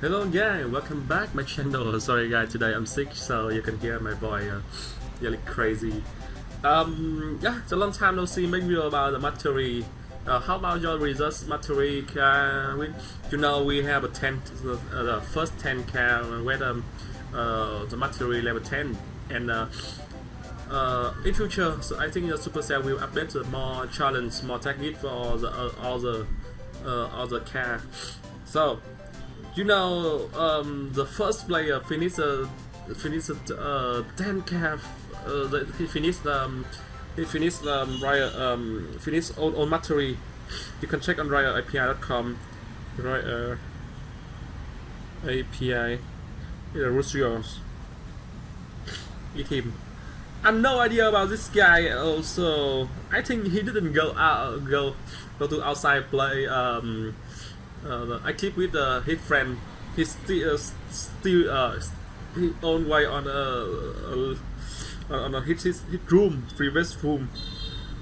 Hello, yeah, welcome back my channel. Sorry guys, today I'm sick, so you can hear my voice uh, really crazy. Um, yeah, it's a long time no see. Make video about the Mastery. Uh, how about your results, Mastery? Uh, we, you know, we have a 10, uh, the first 10 car where the, uh, the Mastery level 10, and uh, uh, in future, so I think the Supercell will update more challenge, more technique for all the uh, all the uh, all the car. So you know, um, the first player finished uh, finished uh, 10 calf. Uh, he finished um, he finished um, Riot um, finished on on. You can check on RoyaleAPI.com. Royale uh, API. The Rusios. Eat him. I have no idea about this guy. Also, I think he didn't go out go go to outside play. Um, uh, I keep with uh, his friend. He's still uh, still uh, he own way on a uh, on a his, his his room, previous room.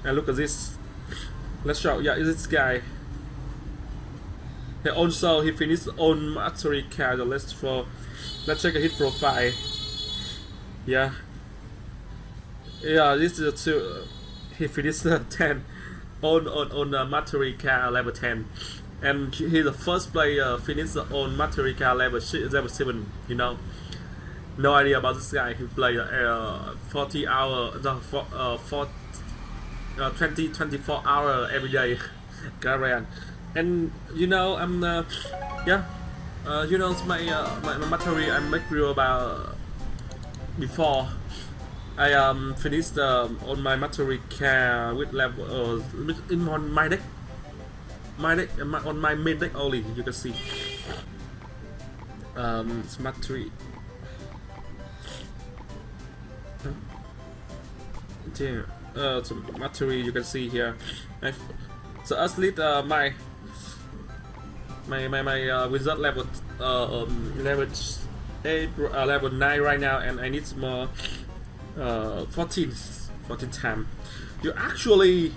And look at this. Let's show. Yeah, is this guy. He also he finished own mastery. Let's for let's check his profile. Yeah. Yeah, this is two. Uh, he finished uh, 10 on on on the mastery card level 10 and he's the first player finished on Materica level level seven. You know, no idea about this guy. He played uh, 40 hour, the for, uh, uh, 20 24 hour every day, Garian. And you know, I'm uh, yeah, uh, you know my uh, my, my Materi I make video about before. I um finished um, on my Materi car with level uh, in my deck my deck on my mid deck only you can see. Um smart tree yeah uh so material you can see here. I've, so as lead uh, my my my my uh, wizard level uh um, level 8 uh, level 9 right now and I need more uh 14 14 time. You actually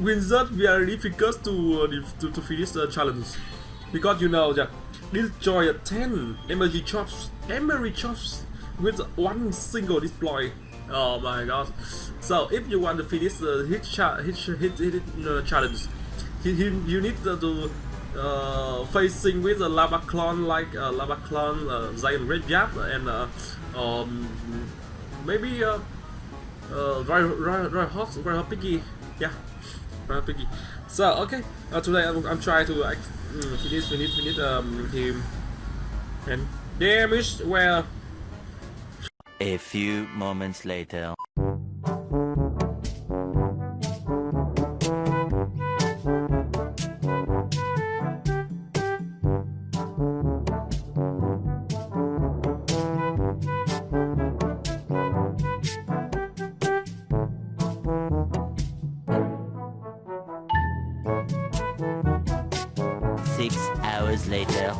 Wizard very difficult to, uh, to, to finish the challenge because you know that destroy 10 energy chops, energy chops with one single deploy. Oh my god! So if you want to finish the hit cha hit hit, hit, uh, challenge, you, you need to uh, facing with a lava clone like uh, lava clone, uh, giant red jab, and uh, um, maybe uh, uh, very hot, very hot piggy. Yeah. So okay, uh, today I'm, I'm trying to mm, finish finish finish um him and damage well. A few moments later. Later.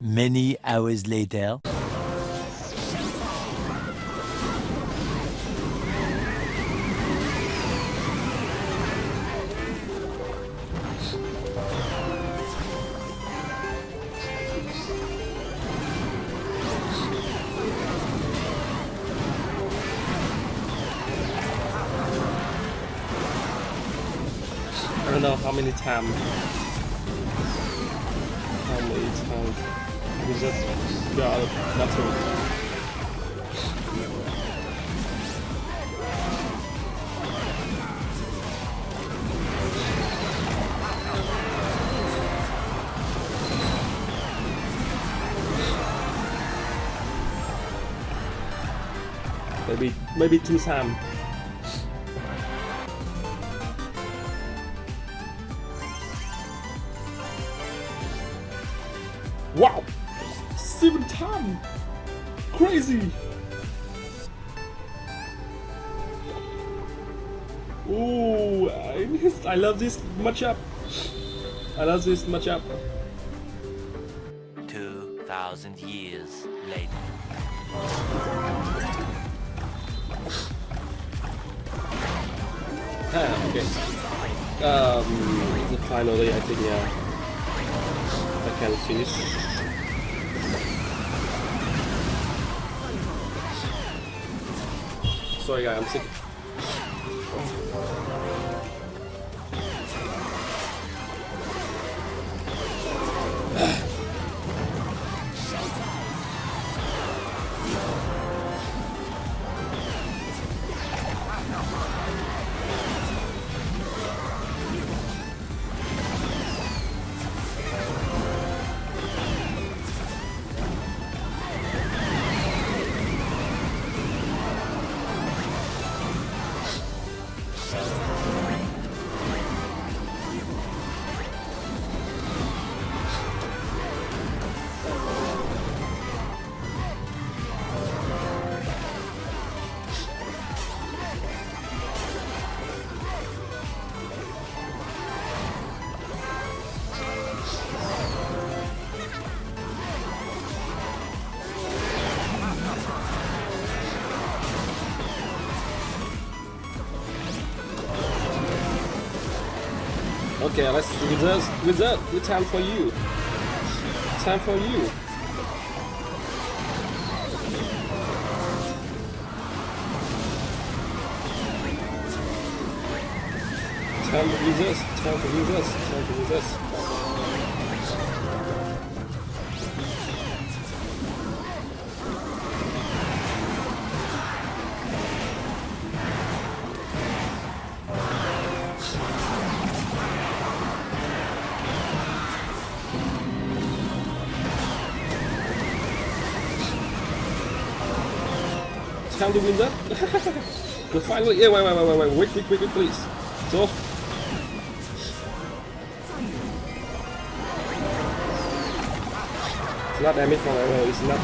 Many hours later. Don't know how many times. How many times we just got nothing. Maybe maybe two times. 7 ton! Crazy! Oh, I missed. I love this matchup. I love this matchup. 2,000 years later. Ah, okay. Um, finally, I think, yeah, I can finish. Sorry, guys, I'm sick. Okay, let's with that with time for you. Time for you. Time to this, time to do this, time to do this. down the window. the final. Yeah, wait, wait, wait, wait, wait. Wait, quick, quick, quick, please. It's off. It's not damage from arrow. It's not.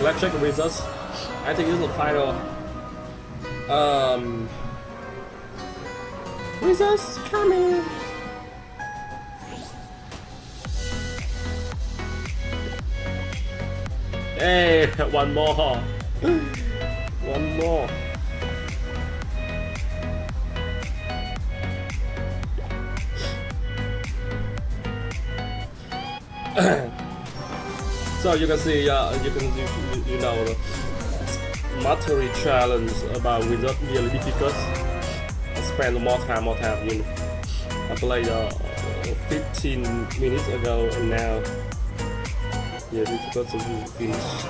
Let's check the results. I think this is the final. Um. Results coming. Hey, one more. One more. so you can see, uh, you can you, you know the Mattery challenge about without really difficult. I spend more time, more time. You know, I played uh, 15 minutes ago and now yeah, difficult to finish.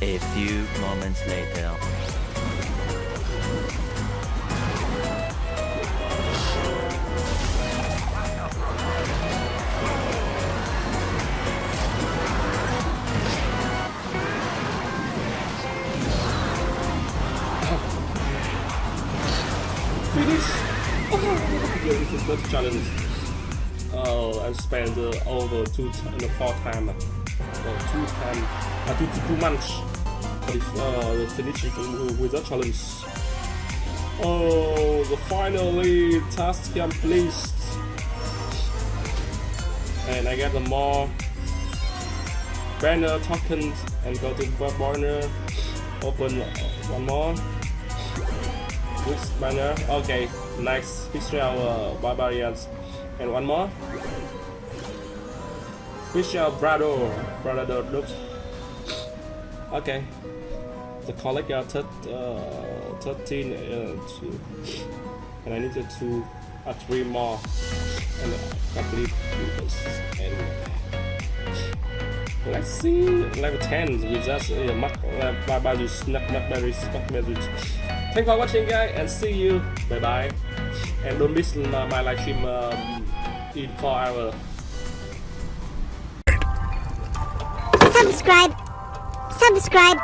A few moments later. Finish! yeah, this is not challenge. I spent uh, over two no, four time, uh, two time, uh, two, two months uh, the finish with that challenge. Oh, the finally task complete, and I get the more banner tokens and go to web banner, open uh, one more. Which banner? Okay, nice. History of uh, barbarians. And one more. Fisher Brado. Brado looks. Okay. The got thir- uh, 13 uh, two. and I need needed two uh, three more and uh, complete two and let's see level 10 with just uh, Mark uh, not Barbarius not Barbarius thanks for watching guys and see you bye bye and don't miss my live stream um, in 4 hours subscribe, subscribe,